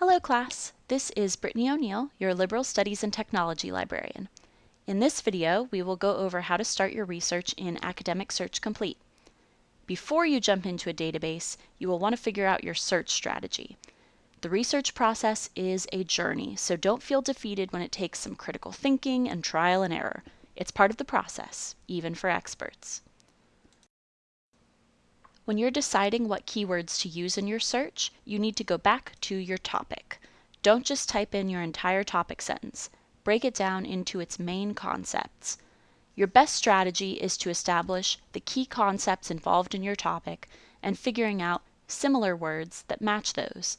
Hello class, this is Brittany O'Neill, your Liberal Studies and Technology librarian. In this video, we will go over how to start your research in Academic Search Complete. Before you jump into a database, you will want to figure out your search strategy. The research process is a journey, so don't feel defeated when it takes some critical thinking and trial and error. It's part of the process, even for experts. When you're deciding what keywords to use in your search, you need to go back to your topic. Don't just type in your entire topic sentence. Break it down into its main concepts. Your best strategy is to establish the key concepts involved in your topic and figuring out similar words that match those.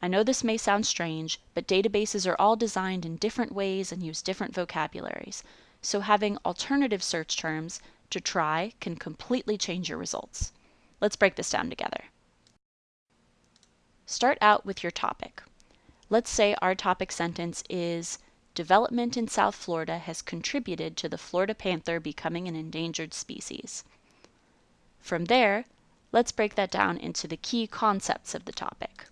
I know this may sound strange, but databases are all designed in different ways and use different vocabularies, so having alternative search terms to try can completely change your results. Let's break this down together. Start out with your topic. Let's say our topic sentence is Development in South Florida has contributed to the Florida panther becoming an endangered species. From there, let's break that down into the key concepts of the topic.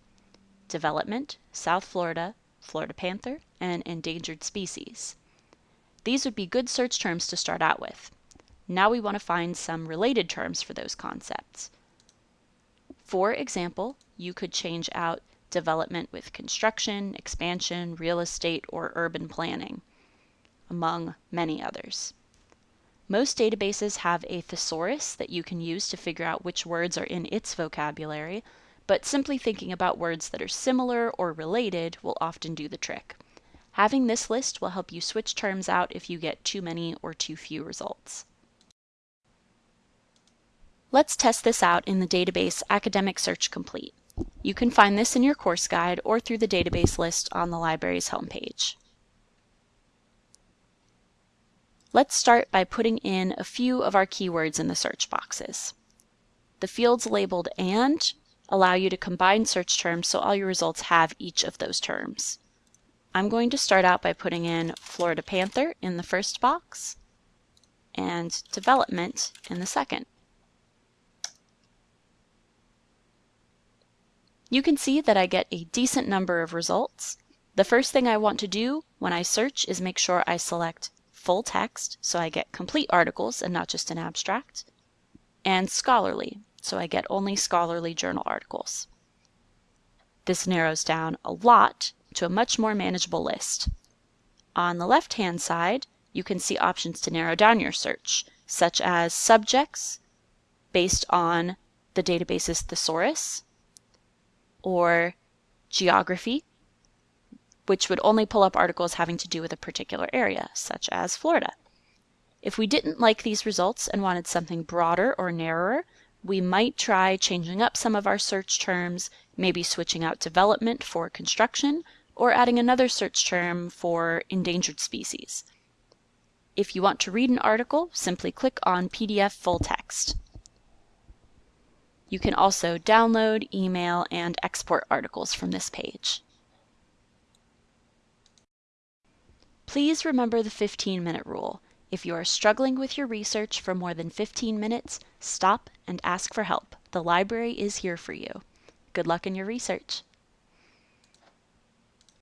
Development, South Florida, Florida panther, and endangered species. These would be good search terms to start out with. Now we want to find some related terms for those concepts. For example, you could change out development with construction, expansion, real estate, or urban planning, among many others. Most databases have a thesaurus that you can use to figure out which words are in its vocabulary, but simply thinking about words that are similar or related will often do the trick. Having this list will help you switch terms out if you get too many or too few results. Let's test this out in the database Academic Search Complete. You can find this in your course guide or through the database list on the library's homepage. Let's start by putting in a few of our keywords in the search boxes. The fields labeled AND allow you to combine search terms so all your results have each of those terms. I'm going to start out by putting in Florida Panther in the first box and development in the second. You can see that I get a decent number of results. The first thing I want to do when I search is make sure I select full text, so I get complete articles and not just an abstract, and scholarly, so I get only scholarly journal articles. This narrows down a lot to a much more manageable list. On the left-hand side, you can see options to narrow down your search, such as subjects based on the database's thesaurus, or geography, which would only pull up articles having to do with a particular area, such as Florida. If we didn't like these results and wanted something broader or narrower, we might try changing up some of our search terms, maybe switching out development for construction, or adding another search term for endangered species. If you want to read an article, simply click on PDF full text. You can also download, email, and export articles from this page. Please remember the 15 minute rule. If you are struggling with your research for more than 15 minutes, stop and ask for help. The library is here for you. Good luck in your research.